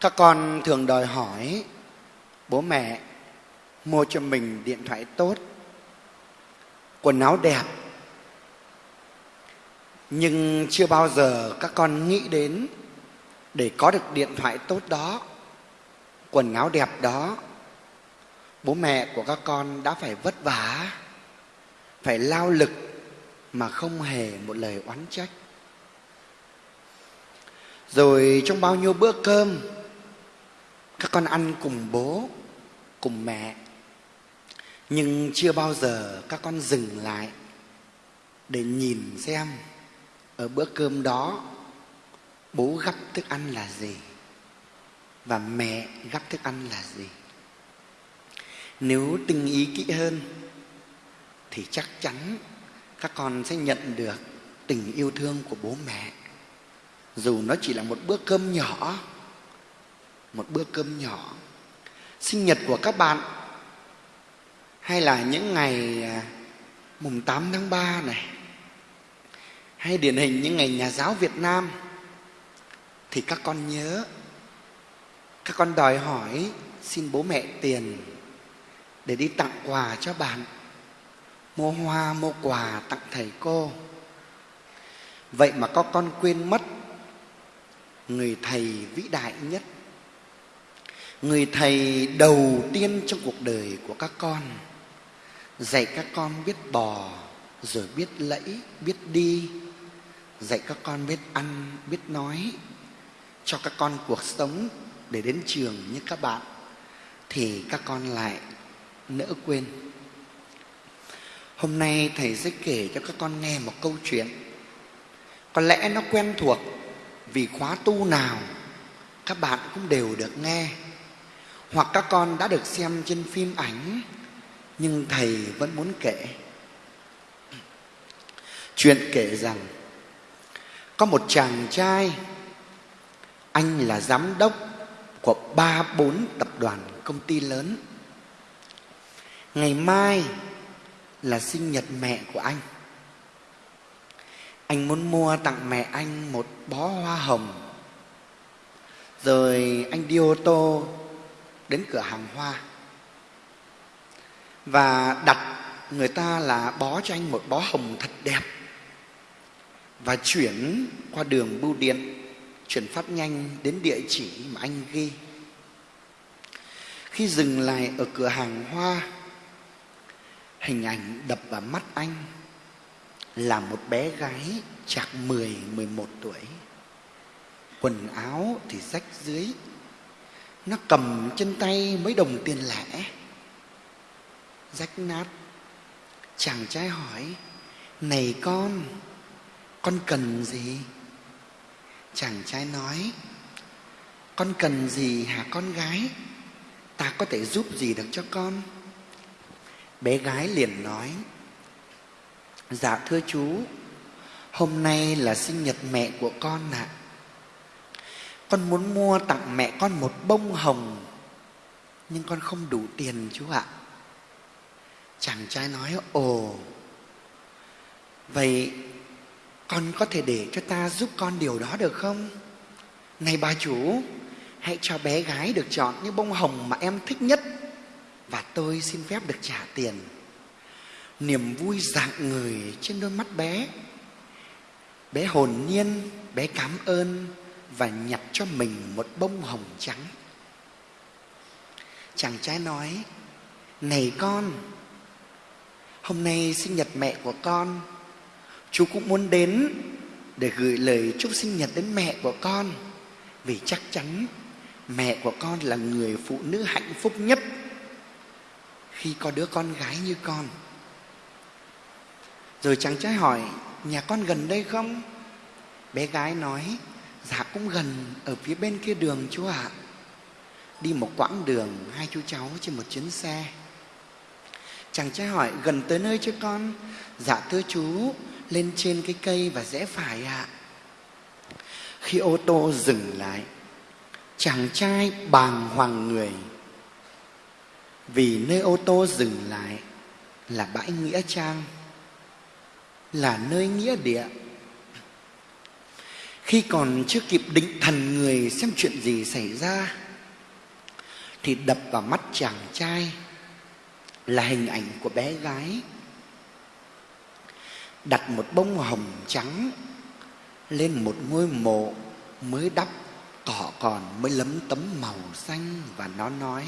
các con thường đòi hỏi bố mẹ mua cho mình điện thoại tốt, quần áo đẹp. Nhưng chưa bao giờ các con nghĩ đến để có được điện thoại tốt đó, quần áo đẹp đó, bố mẹ của các con đã phải vất vả, phải lao lực mà không hề một lời oán trách. Rồi trong bao nhiêu bữa cơm các con ăn cùng bố, cùng mẹ. Nhưng chưa bao giờ các con dừng lại để nhìn xem ở bữa cơm đó bố gắp thức ăn là gì và mẹ gắp thức ăn là gì. Nếu tinh ý kỹ hơn thì chắc chắn các con sẽ nhận được tình yêu thương của bố mẹ. Dù nó chỉ là một bữa cơm nhỏ một bữa cơm nhỏ. Sinh nhật của các bạn. Hay là những ngày à, mùng 8 tháng 3 này. Hay điển hình những ngày nhà giáo Việt Nam. Thì các con nhớ. Các con đòi hỏi xin bố mẹ tiền để đi tặng quà cho bạn. Mua hoa, mua quà tặng thầy cô. Vậy mà có con quên mất người thầy vĩ đại nhất người thầy đầu tiên trong cuộc đời của các con, dạy các con biết bò, rồi biết lẫy, biết đi, dạy các con biết ăn, biết nói, cho các con cuộc sống để đến trường như các bạn, thì các con lại nỡ quên. Hôm nay thầy sẽ kể cho các con nghe một câu chuyện. Có lẽ nó quen thuộc, vì khóa tu nào các bạn cũng đều được nghe hoặc các con đã được xem trên phim ảnh, nhưng thầy vẫn muốn kể. Chuyện kể rằng, có một chàng trai, anh là giám đốc của ba bốn tập đoàn công ty lớn. Ngày mai là sinh nhật mẹ của anh. Anh muốn mua tặng mẹ anh một bó hoa hồng. Rồi anh đi ô tô đến cửa hàng hoa và đặt người ta là bó cho anh một bó hồng thật đẹp và chuyển qua đường bưu điện chuyển phát nhanh đến địa chỉ mà anh ghi khi dừng lại ở cửa hàng hoa hình ảnh đập vào mắt anh là một bé gái chạc 10, 11 tuổi. Quần áo thì rách dưới. Nó cầm trên tay mấy đồng tiền lẻ. Rách nát. Chàng trai hỏi, Này con, con cần gì? Chàng trai nói, Con cần gì hả con gái? Ta có thể giúp gì được cho con? Bé gái liền nói, Dạ thưa chú, hôm nay là sinh nhật mẹ của con ạ. À. Con muốn mua tặng mẹ con một bông hồng, nhưng con không đủ tiền chú ạ. Chàng trai nói, ồ, vậy con có thể để cho ta giúp con điều đó được không? Này bà chủ, hãy cho bé gái được chọn những bông hồng mà em thích nhất và tôi xin phép được trả tiền niềm vui dạng người trên đôi mắt bé bé hồn nhiên bé cảm ơn và nhặt cho mình một bông hồng trắng. Chàng trai nói, này con, hôm nay sinh nhật mẹ của con. Chú cũng muốn đến để gửi lời chúc sinh nhật đến mẹ của con, vì chắc chắn mẹ của con là người phụ nữ hạnh phúc nhất khi có đứa con gái như con. Rồi chàng trai hỏi, nhà con gần đây không? Bé gái nói dạ cũng gần ở phía bên kia đường chú ạ. Đi một quãng đường, hai chú cháu trên một chuyến xe. Chàng trai hỏi, gần tới nơi chứ con? Dạ thưa chú, lên trên cái cây và rẽ phải ạ. Khi ô tô dừng lại, chàng trai bàng hoàng người. Vì nơi ô tô dừng lại là bãi nghĩa trang, là nơi nghĩa địa khi còn chưa kịp định thần người xem chuyện gì xảy ra, thì đập vào mắt chàng trai là hình ảnh của bé gái đặt một bông hồng trắng lên một ngôi mộ mới đắp, cỏ còn mới lấm tấm màu xanh và nó nói,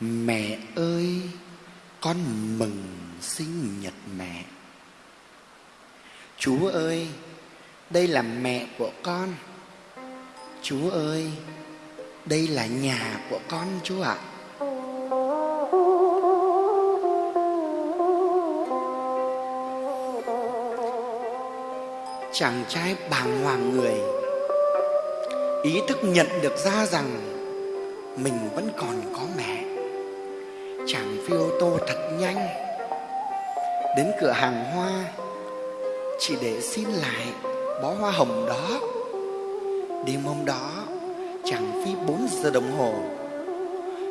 mẹ ơi, con mừng sinh nhật mẹ. Chú ơi đây là mẹ của con. Chú ơi, đây là nhà của con chú ạ. Chàng trai bàng hoàng người. Ý thức nhận được ra rằng mình vẫn còn có mẹ. Chàng phi ô tô thật nhanh. Đến cửa hàng hoa, chỉ để xin lại bó hoa hồng đó. Đêm hôm đó, chàng phi bốn giờ đồng hồ,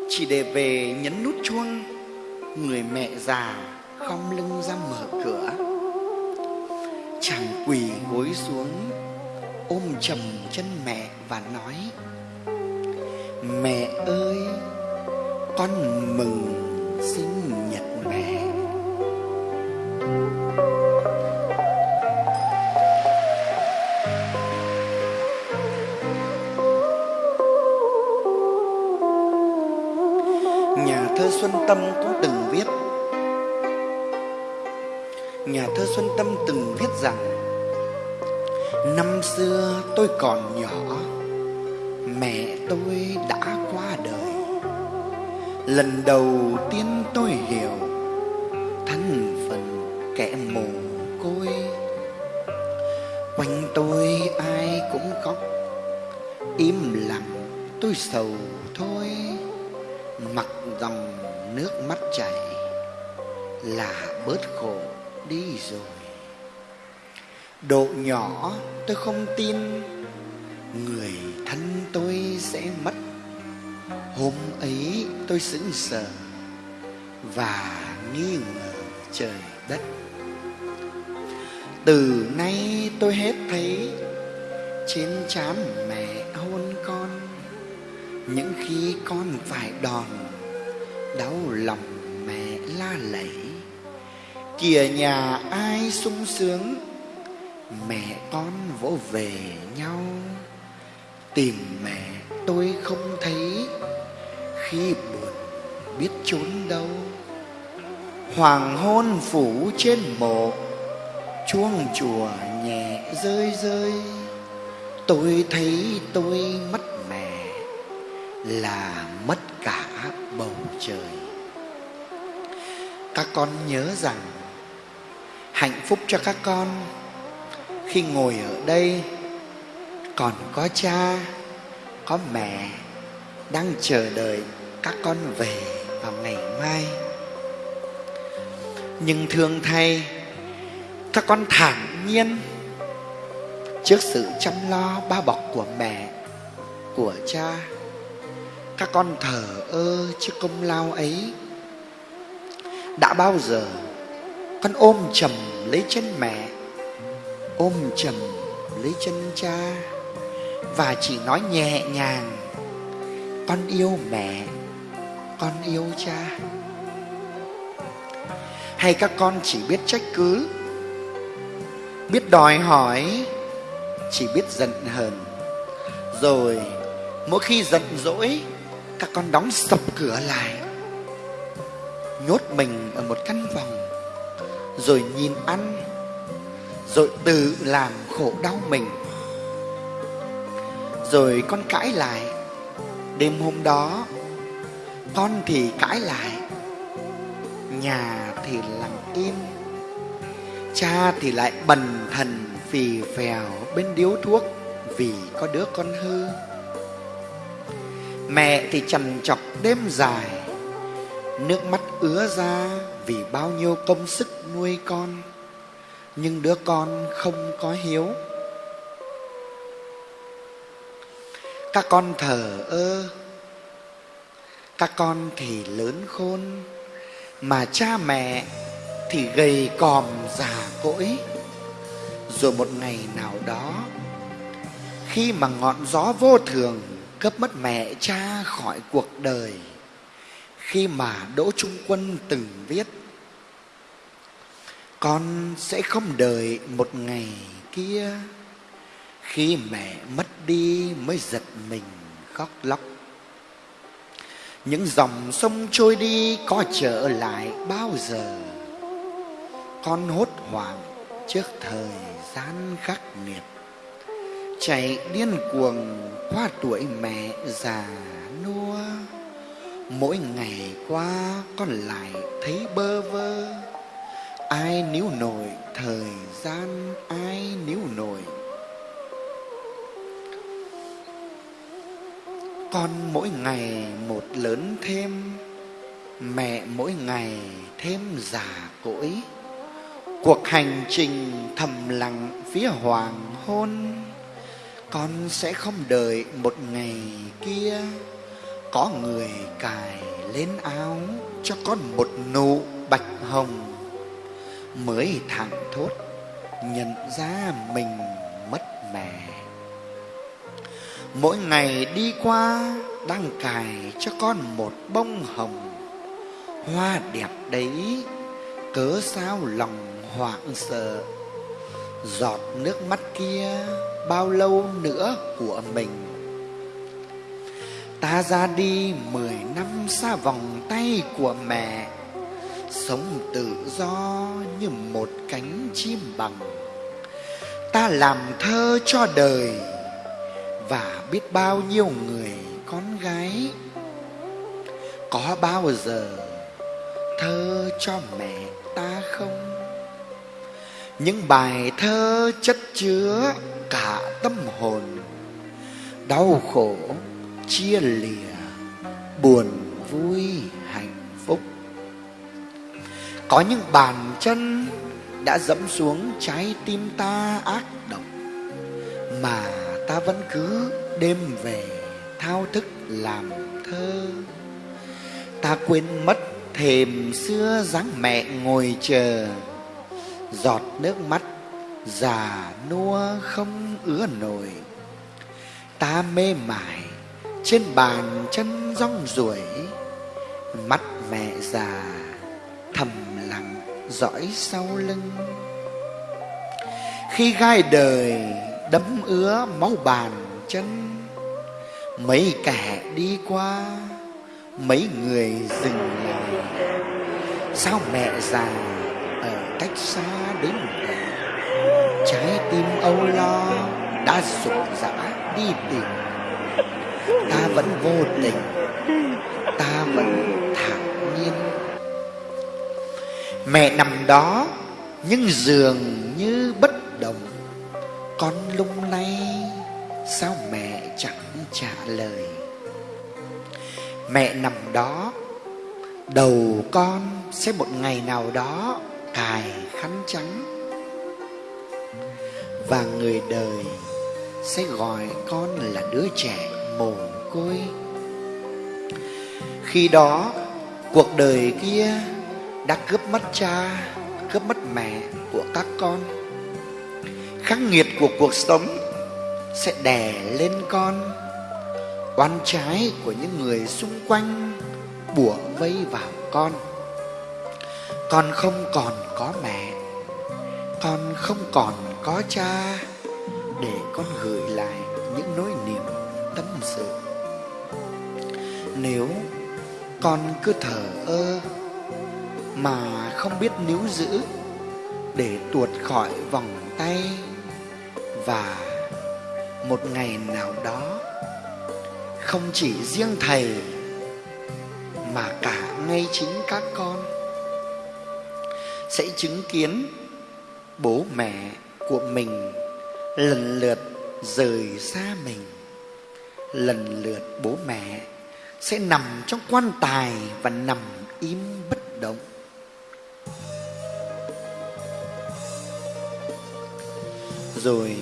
chỉ để về nhấn nút chuông, người mẹ già không lưng ra mở cửa. Chàng quỳ gối xuống, ôm chầm chân mẹ và nói, mẹ ơi, con mừng sinh nhật mẹ. thank you xuân tâm cũng từng viết. Nhà thơ xuân tâm từng viết rằng, năm xưa tôi còn nhỏ, mẹ tôi đã qua đời. Lần đầu tiên tôi hiểu thân phận kẻ mồ côi. Quanh tôi ai cũng khóc, im lặng tôi sầu thôi nước mắt chảy, là bớt khổ đi rồi. Độ nhỏ tôi không tin, người thân tôi sẽ mất. Hôm ấy tôi sững sờ, và nghi ngờ trời đất. Từ nay tôi hết thấy, trên trán mẹ hôn con. Những khi con phải đòn đau lòng mẹ la lẫy kìa nhà ai sung sướng, mẹ con vỗ về nhau. Tìm mẹ tôi không thấy, khi buồn biết trốn đâu. Hoàng hôn phủ trên mộ, chuông chùa nhẹ rơi rơi. Tôi thấy tôi mất là mất cả bầu trời. Các con nhớ rằng hạnh phúc cho các con khi ngồi ở đây còn có cha, có mẹ đang chờ đợi các con về vào ngày mai. Nhưng thương thay, các con thản nhiên trước sự chăm lo bao bọc của mẹ, của cha các con thờ ơ trước công lao ấy. Đã bao giờ con ôm chầm lấy chân mẹ, ôm chầm lấy chân cha và chỉ nói nhẹ nhàng, con yêu mẹ, con yêu cha. Hay các con chỉ biết trách cứ, biết đòi hỏi, chỉ biết giận hờn, rồi mỗi khi giận dỗi các con đóng sập cửa lại, nhốt mình ở một căn phòng, rồi nhìn ăn, rồi tự làm khổ đau mình. Rồi con cãi lại, đêm hôm đó, con thì cãi lại, nhà thì lặng im, cha thì lại bần thần phì phèo bên điếu thuốc vì có đứa con hư mẹ thì trằn trọc đêm dài. Nước mắt ứa ra vì bao nhiêu công sức nuôi con. Nhưng đứa con không có hiếu. Các con thờ ơ. Các con thì lớn khôn. Mà cha mẹ thì gầy còm già cỗi. Rồi một ngày nào đó, khi mà ngọn gió vô thường cướp mất mẹ cha khỏi cuộc đời. Khi mà đỗ trung quân từng viết, con sẽ không đợi một ngày kia. Khi mẹ mất đi mới giật mình khóc lóc. Những dòng sông trôi đi có trở lại bao giờ? Con hốt hoảng trước thời gian khắc nghiệt chạy điên cuồng qua tuổi mẹ già nua. Mỗi ngày qua con lại thấy bơ vơ. Ai níu nổi thời gian, ai níu nổi. Con mỗi ngày một lớn thêm, mẹ mỗi ngày thêm già cỗi. Cuộc hành trình thầm lặng phía hoàng hôn con sẽ không đợi một ngày kia. Có người cài lên áo cho con một nụ bạch hồng. Mới thẳng thốt, nhận ra mình mất mẹ. Mỗi ngày đi qua, đang cài cho con một bông hồng. Hoa đẹp đấy, cớ sao lòng hoảng sợ? Giọt nước mắt kia bao lâu nữa của mình? Ta ra đi mười năm xa vòng tay của mẹ, sống tự do như một cánh chim bằng. Ta làm thơ cho đời và biết bao nhiêu người con gái. Có bao giờ thơ cho mẹ ta không? Những bài thơ chất chứa cả tâm hồn. Đau khổ, chia lìa, buồn vui, hạnh phúc. Có những bàn chân đã dẫm xuống trái tim ta ác độc, mà ta vẫn cứ đêm về thao thức làm thơ. Ta quên mất thềm xưa dáng mẹ ngồi chờ giọt nước mắt, già nua không ứa nổi. Ta mê mải, trên bàn chân rong ruổi. Mắt mẹ già, thầm lặng dõi sau lưng. Khi gai đời đấm ứa máu bàn chân, mấy kẻ đi qua, mấy người dừng lại. Sao mẹ già cách xa đến vậy trái tim âu lo đã sụp dã đi tìm. Ta vẫn vô tình, ta vẫn thản nhiên. Mẹ nằm đó, nhưng dường như bất động. Con lung lay, sao mẹ chẳng trả lời? Mẹ nằm đó, đầu con sẽ một ngày nào đó cài khăn trắng. Và người đời sẽ gọi con là đứa trẻ mồ côi. Khi đó, cuộc đời kia đã cướp mất cha, cướp mất mẹ của các con. Khắc nghiệt của cuộc sống sẽ đè lên con. Oan trái của những người xung quanh bủa vây vào con con không còn có mẹ, con không còn có cha, để con gửi lại những nỗi niềm tâm sự. Nếu con cứ thở ơ mà không biết níu giữ để tuột khỏi vòng tay và một ngày nào đó không chỉ riêng thầy mà cả ngay chính các con sẽ chứng kiến bố mẹ của mình lần lượt rời xa mình. Lần lượt bố mẹ sẽ nằm trong quan tài và nằm im bất động. Rồi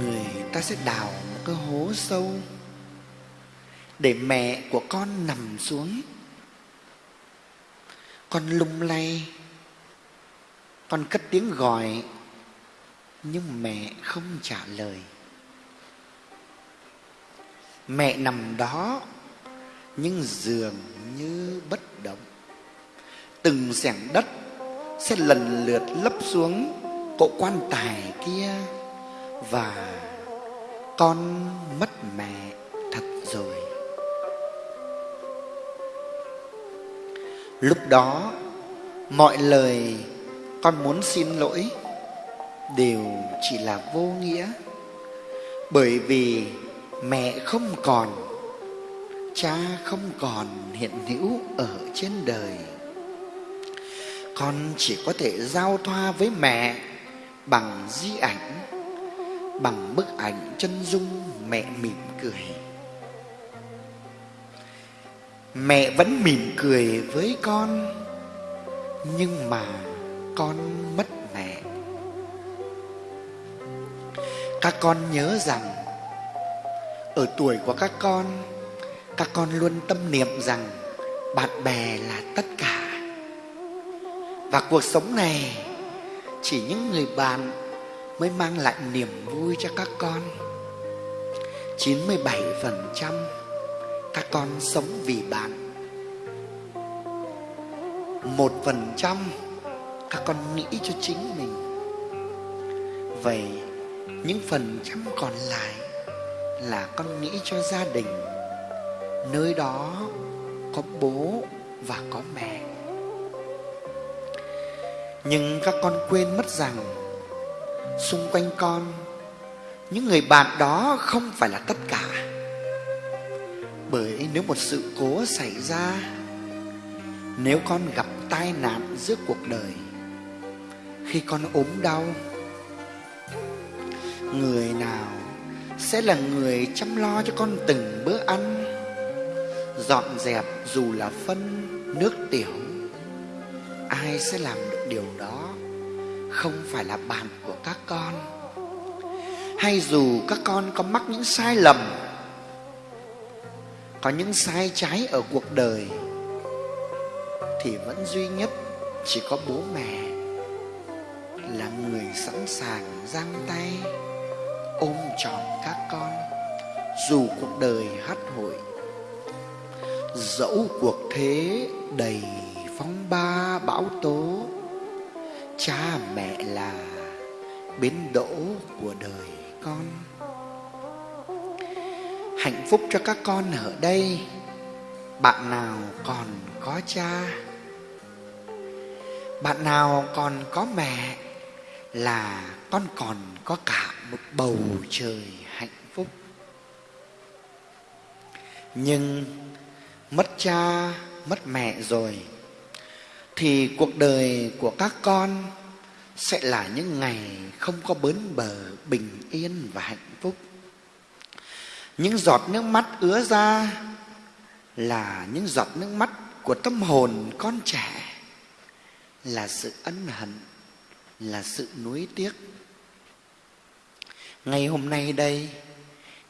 người ta sẽ đào một cái hố sâu để mẹ của con nằm xuống. Con lung lay con cất tiếng gọi, nhưng mẹ không trả lời. Mẹ nằm đó, nhưng dường như bất động. Từng sẻng đất sẽ lần lượt lấp xuống cỗ quan tài kia và con mất mẹ thật rồi. Lúc đó, mọi lời con muốn xin lỗi đều chỉ là vô nghĩa. Bởi vì mẹ không còn, cha không còn hiện hữu ở trên đời. Con chỉ có thể giao thoa với mẹ bằng di ảnh, bằng bức ảnh chân dung mẹ mỉm cười. Mẹ vẫn mỉm cười với con, nhưng mà con mất mẹ. Các con nhớ rằng, ở tuổi của các con các con luôn tâm niệm rằng bạn bè là tất cả. Và cuộc sống này, chỉ những người bạn mới mang lại niềm vui cho các con. 97% các con sống vì bạn. Một phần trăm các con nghĩ cho chính mình. Vậy, những phần trăm còn lại là con nghĩ cho gia đình. Nơi đó có bố và có mẹ. Nhưng các con quên mất rằng, xung quanh con, những người bạn đó không phải là tất cả. Bởi nếu một sự cố xảy ra, nếu con gặp tai nạn giữa cuộc đời khi con ốm đau. Người nào sẽ là người chăm lo cho con từng bữa ăn, dọn dẹp dù là phân, nước tiểu? Ai sẽ làm được điều đó? Không phải là bạn của các con. Hay dù các con có mắc những sai lầm, có những sai trái ở cuộc đời, thì vẫn duy nhất chỉ có bố mẹ là người sẵn sàng giang tay, ôm trọn các con, dù cuộc đời hắt hội. Dẫu cuộc thế đầy phong ba bão tố, cha mẹ là bến đỗ của đời con. Hạnh phúc cho các con ở đây, bạn nào còn có cha? Bạn nào còn có mẹ? Là con còn có cả một bầu trời hạnh phúc. Nhưng mất cha, mất mẹ rồi, thì cuộc đời của các con sẽ là những ngày không có bến bờ bình yên và hạnh phúc. Những giọt nước mắt ứa ra là những giọt nước mắt của tâm hồn con trẻ, là sự ân hận là sự nuối tiếc. Ngày hôm nay đây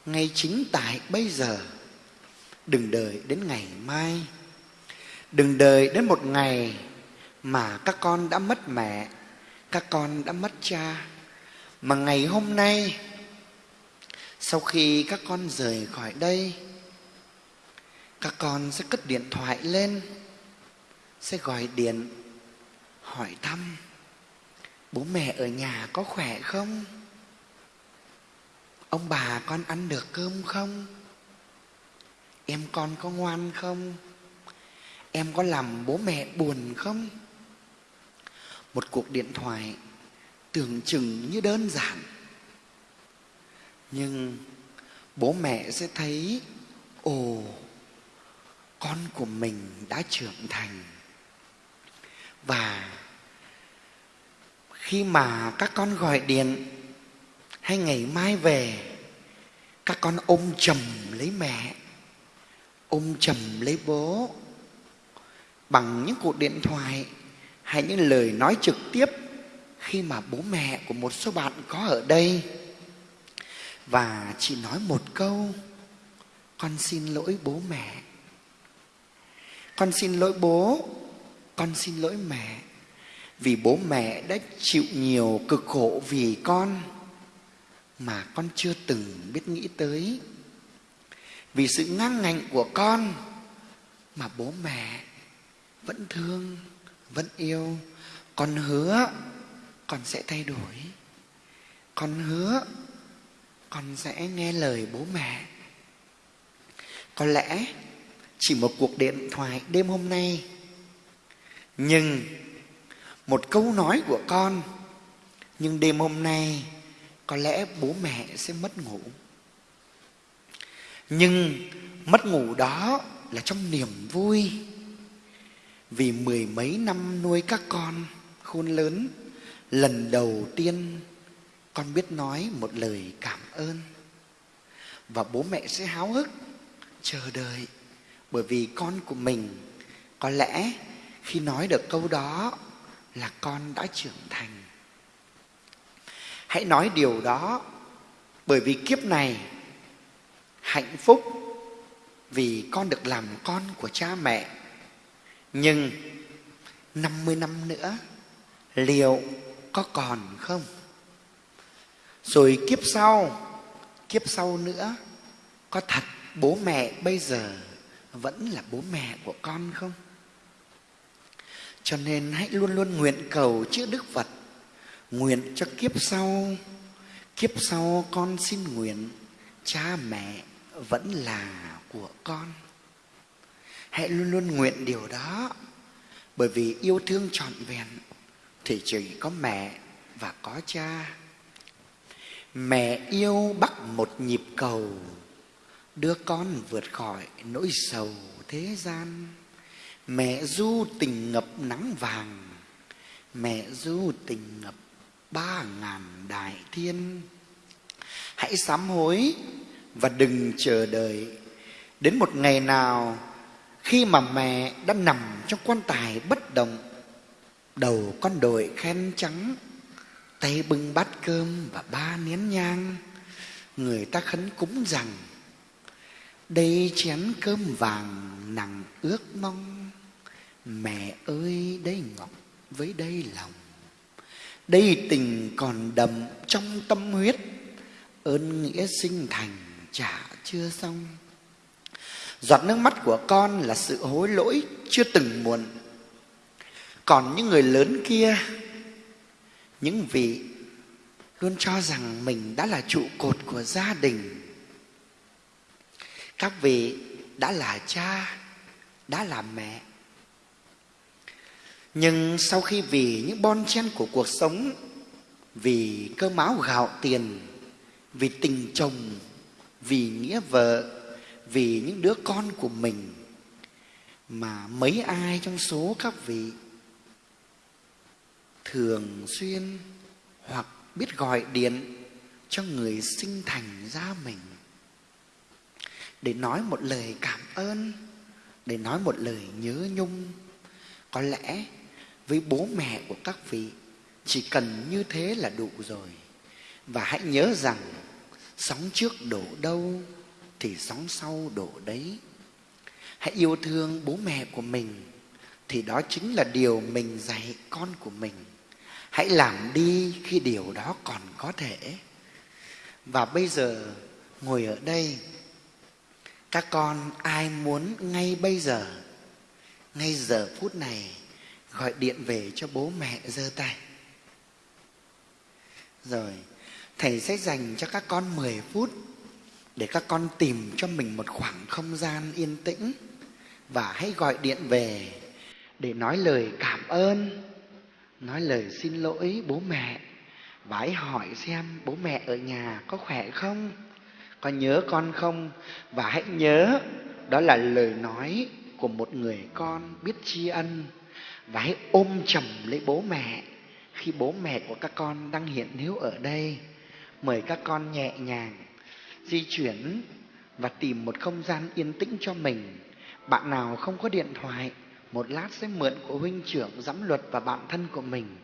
ngay chính tại bây giờ, đừng đợi đến ngày mai. Đừng đợi đến một ngày mà các con đã mất mẹ, các con đã mất cha. Mà ngày hôm nay, sau khi các con rời khỏi đây, các con sẽ cất điện thoại lên, sẽ gọi điện hỏi thăm bố mẹ ở nhà có khỏe không? Ông bà con ăn được cơm không? Em con có ngoan không? Em có làm bố mẹ buồn không? Một cuộc điện thoại tưởng chừng như đơn giản. Nhưng bố mẹ sẽ thấy, ồ, con của mình đã trưởng thành. Và khi mà các con gọi điện, hay ngày mai về, các con ôm chầm lấy mẹ, ôm chầm lấy bố, bằng những cuộc điện thoại hay những lời nói trực tiếp khi mà bố mẹ của một số bạn có ở đây. Và chỉ nói một câu, con xin lỗi bố mẹ. Con xin lỗi bố, con xin lỗi mẹ vì bố mẹ đã chịu nhiều cực khổ vì con mà con chưa từng biết nghĩ tới. Vì sự ngang ngạnh của con mà bố mẹ vẫn thương, vẫn yêu. Con hứa con sẽ thay đổi. Con hứa con sẽ nghe lời bố mẹ. Có lẽ chỉ một cuộc điện thoại đêm hôm nay, nhưng một câu nói của con. Nhưng đêm hôm nay, có lẽ bố mẹ sẽ mất ngủ. Nhưng mất ngủ đó là trong niềm vui. Vì mười mấy năm nuôi các con, khôn lớn, lần đầu tiên con biết nói một lời cảm ơn. Và bố mẹ sẽ háo hức, chờ đợi. Bởi vì con của mình, có lẽ khi nói được câu đó là con đã trưởng thành hãy nói điều đó bởi vì kiếp này hạnh phúc vì con được làm con của cha mẹ nhưng 50 năm nữa liệu có còn không? Rồi kiếp sau, kiếp sau nữa có thật bố mẹ bây giờ vẫn là bố mẹ của con không? Cho nên hãy luôn luôn nguyện cầu chữ Đức Phật. Nguyện cho kiếp sau Kiếp sau con xin nguyện, Cha mẹ vẫn là của con. Hãy luôn luôn nguyện điều đó, Bởi vì yêu thương trọn vẹn Thì chỉ có mẹ và có cha. Mẹ yêu bắt một nhịp cầu Đưa con vượt khỏi nỗi sầu thế gian. Mẹ du tình ngập nắng vàng, Mẹ du tình ngập ba ngàn đại thiên. Hãy sám hối và đừng chờ đợi. Đến một ngày nào, khi mà mẹ đã nằm trong quan tài bất động, Đầu con đội khen trắng, Tay bưng bát cơm và ba nén nhang, Người ta khấn cúng rằng, Đây chén cơm vàng nặng ước mong. Mẹ ơi đây ngọc với đây lòng. Đây tình còn đậm trong tâm huyết. Ơn nghĩa sinh thành trả chưa xong. Giọt nước mắt của con là sự hối lỗi chưa từng muộn. Còn những người lớn kia Những vị luôn cho rằng mình đã là trụ cột của gia đình. Các vị đã là cha, đã là mẹ nhưng sau khi vì những bon chen của cuộc sống, Vì cơ máu gạo tiền, Vì tình chồng, Vì nghĩa vợ, vì những đứa con của mình, mà mấy ai trong số các vị thường xuyên hoặc biết gọi điện cho người sinh thành ra mình. Để nói một lời cảm ơn, để nói một lời nhớ nhung, có lẽ với bố mẹ của các vị. Chỉ cần như thế là đủ rồi. Và hãy nhớ rằng, sóng trước đổ đâu thì sóng sau đổ đấy. Hãy yêu thương bố mẹ của mình, thì đó chính là điều mình dạy con của mình. Hãy làm đi khi điều đó còn có thể. Và bây giờ, ngồi ở đây, các con ai muốn ngay bây giờ, ngay giờ phút này gọi điện về cho bố mẹ giơ tay. Rồi, thầy sẽ dành cho các con 10 phút để các con tìm cho mình một khoảng không gian yên tĩnh và hãy gọi điện về để nói lời cảm ơn, nói lời xin lỗi bố mẹ và hãy hỏi xem bố mẹ ở nhà có khỏe không, có nhớ con không? Và hãy nhớ đó là lời nói của một người con biết tri ân và hãy ôm chầm lấy bố mẹ khi bố mẹ của các con đang hiện hữu ở đây mời các con nhẹ nhàng di chuyển và tìm một không gian yên tĩnh cho mình. Bạn nào không có điện thoại, một lát sẽ mượn của huynh trưởng giám luật và bạn thân của mình.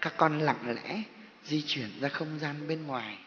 Các con lặng lẽ di chuyển ra không gian bên ngoài.